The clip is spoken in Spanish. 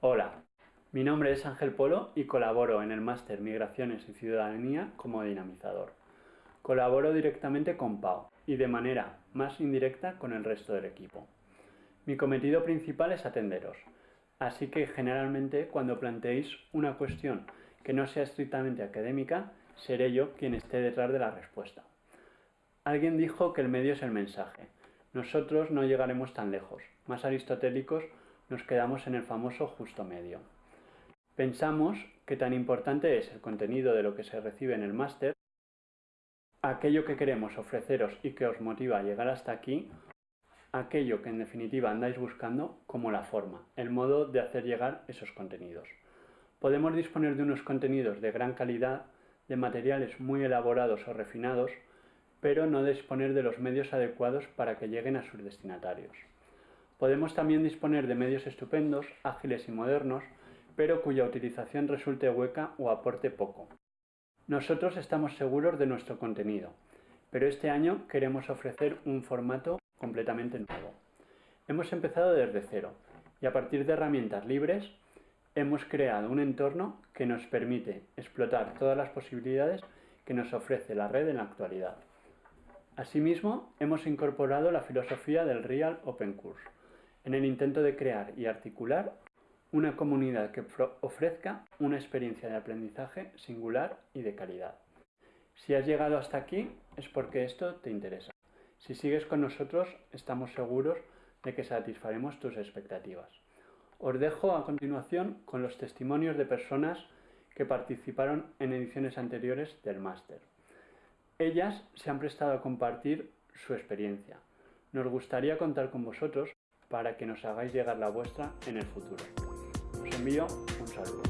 Hola, mi nombre es Ángel Polo y colaboro en el máster Migraciones y Ciudadanía como dinamizador. Colaboro directamente con Pau y de manera más indirecta con el resto del equipo. Mi cometido principal es atenderos, así que generalmente cuando planteéis una cuestión que no sea estrictamente académica, seré yo quien esté detrás de la respuesta. Alguien dijo que el medio es el mensaje. Nosotros no llegaremos tan lejos. Más aristotélicos nos quedamos en el famoso justo medio. Pensamos que tan importante es el contenido de lo que se recibe en el máster, aquello que queremos ofreceros y que os motiva a llegar hasta aquí, aquello que en definitiva andáis buscando como la forma, el modo de hacer llegar esos contenidos. Podemos disponer de unos contenidos de gran calidad, de materiales muy elaborados o refinados, pero no disponer de los medios adecuados para que lleguen a sus destinatarios. Podemos también disponer de medios estupendos, ágiles y modernos, pero cuya utilización resulte hueca o aporte poco. Nosotros estamos seguros de nuestro contenido, pero este año queremos ofrecer un formato completamente nuevo. Hemos empezado desde cero y a partir de herramientas libres hemos creado un entorno que nos permite explotar todas las posibilidades que nos ofrece la red en la actualidad. Asimismo, hemos incorporado la filosofía del Real Open Course, en el intento de crear y articular una comunidad que ofrezca una experiencia de aprendizaje singular y de calidad. Si has llegado hasta aquí es porque esto te interesa. Si sigues con nosotros estamos seguros de que satisfaremos tus expectativas. Os dejo a continuación con los testimonios de personas que participaron en ediciones anteriores del máster. Ellas se han prestado a compartir su experiencia. Nos gustaría contar con vosotros para que nos hagáis llegar la vuestra en el futuro. Os envío un saludo.